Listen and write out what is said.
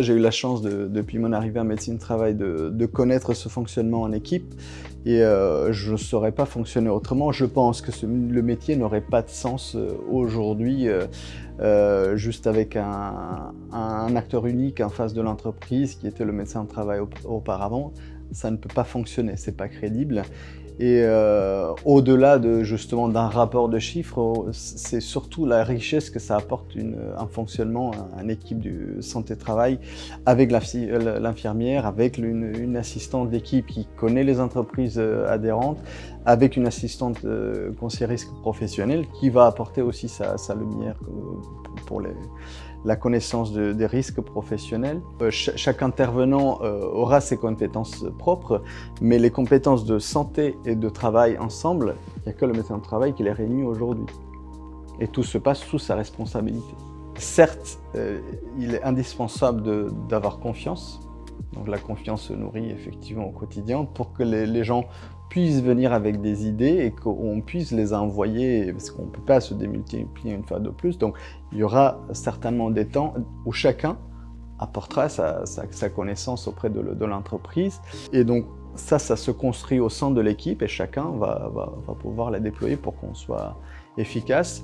J'ai eu la chance, de, depuis mon arrivée en médecine du travail, de, de, connaître ce fonctionnement en équipe et euh, je ne saurais pas fonctionner autrement. Je pense que le métier n'aurait pas de sens euh, aujourd'hui euh, juste avec un, acteur unique en face de l'entreprise qui était le médecin de travail auparavant. Ça ne peut pas fonctionner, c'est pas crédible. Et euh, au-delà de justement d'un rapport de chiffres, c'est surtout la richesse que ça apporte un fonctionnement, une équipe de santé-travail avec l'infirmière, avec une, assistante d'équipe qui connaît les entreprises euh, adhérentes, avec une assistante euh, conseiller risque professionnel qui va apporter aussi sa, lumière la connaissance de, des risques professionnels. Euh, ch chaque intervenant euh, aura ses compétences propres, mais les compétences de santé et de travail ensemble, il n'y a que le médecin de travail qui les réunit aujourd'hui. Et tout se passe sous sa responsabilité. Certes, euh, il est indispensable d'avoir confiance, donc la confiance se nourrit effectivement au quotidien pour que les, les gens puissent venir avec des idées et qu'on puisse les envoyer, parce qu'on ne peut pas se démultiplier une fois de plus. Donc il y aura certainement des temps où chacun apportera sa, sa, sa connaissance auprès de, l'entreprise. Et donc ça, ça se construit au sein de l'équipe et chacun va, va, va pouvoir la déployer pour qu'on soit efficace.